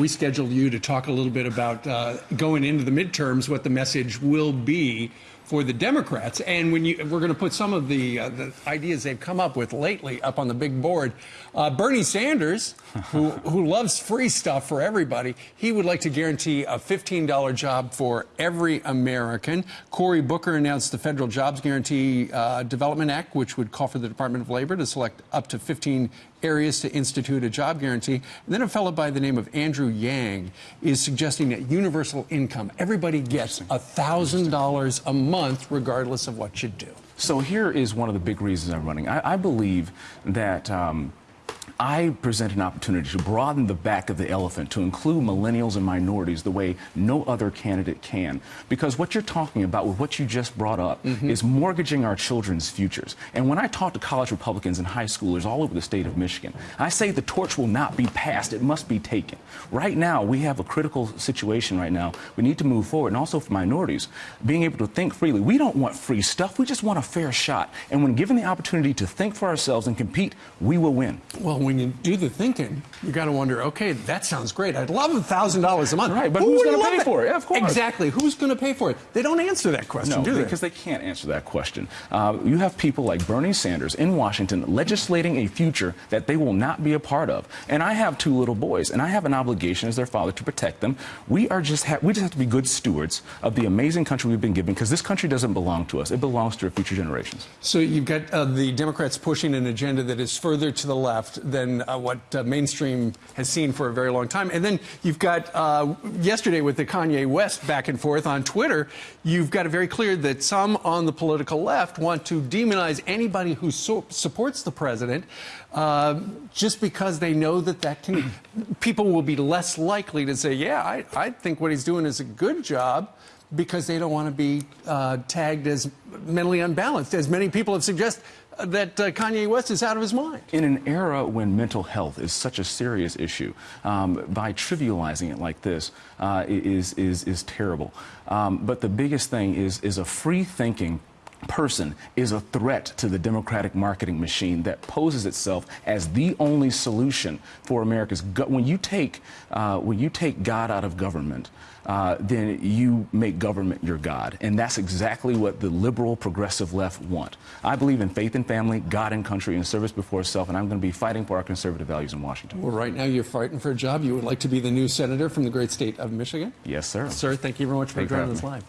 We scheduled you to talk a little bit about uh, going into the midterms, what the message will be for the Democrats. And when you, we're going to put some of the, uh, the ideas they've come up with lately up on the big board. Uh, Bernie Sanders, who, who loves free stuff for everybody, he would like to guarantee a $15 job for every American. Cory Booker announced the Federal Jobs Guarantee uh, Development Act, which would call for the Department of Labor to select up to 15 areas to institute a job guarantee. And then a fellow by the name of Andrew Yang is suggesting that universal income, everybody gets $1,000 a month regardless of what you do. So here is one of the big reasons I'm running. I, I believe that um, I present an opportunity to broaden the back of the elephant to include millennials and minorities the way no other candidate can. Because what you're talking about with what you just brought up mm -hmm. is mortgaging our children's futures. And when I talk to college Republicans and high schoolers all over the state of Michigan, I say the torch will not be passed, it must be taken. Right now, we have a critical situation right now. We need to move forward. And also for minorities, being able to think freely. We don't want free stuff, we just want a fair shot. And when given the opportunity to think for ourselves and compete, we will win. Well, when you do the thinking, you got to wonder, okay, that sounds great. I'd love a thousand dollars a month. Right, but Who who's going to pay it? for it? Yeah, of course. Exactly. Who's going to pay for it? They don't answer that question, no, do they? because they can't answer that question. Uh, you have people like Bernie Sanders in Washington legislating a future that they will not be a part of. And I have two little boys, and I have an obligation as their father to protect them. We are just we just have to be good stewards of the amazing country we've been given because this country doesn't belong to us. It belongs to our future generations. So you've got uh, the Democrats pushing an agenda that is further to the left than uh, what uh, mainstream has seen for a very long time. And then you've got uh, yesterday with the Kanye West back and forth on Twitter, you've got it very clear that some on the political left want to demonize anybody who so supports the president uh, just because they know that that can, people will be less likely to say, yeah, I, I think what he's doing is a good job because they don't want to be uh, tagged as mentally unbalanced, as many people have suggested that uh, Kanye West is out of his mind. In an era when mental health is such a serious issue, um, by trivializing it like this uh, is, is, is terrible. Um, but the biggest thing is, is a free thinking person is a threat to the democratic marketing machine that poses itself as the only solution for America's. When you take uh, when you take God out of government, uh, then you make government your God, and that's exactly what the liberal progressive left want. I believe in faith and family, God and country, and service before self, and I'm going to be fighting for our conservative values in Washington. Well, right now you're fighting for a job. You would like to be the new senator from the great state of Michigan. Yes, sir. Sir, thank you very much for joining us live.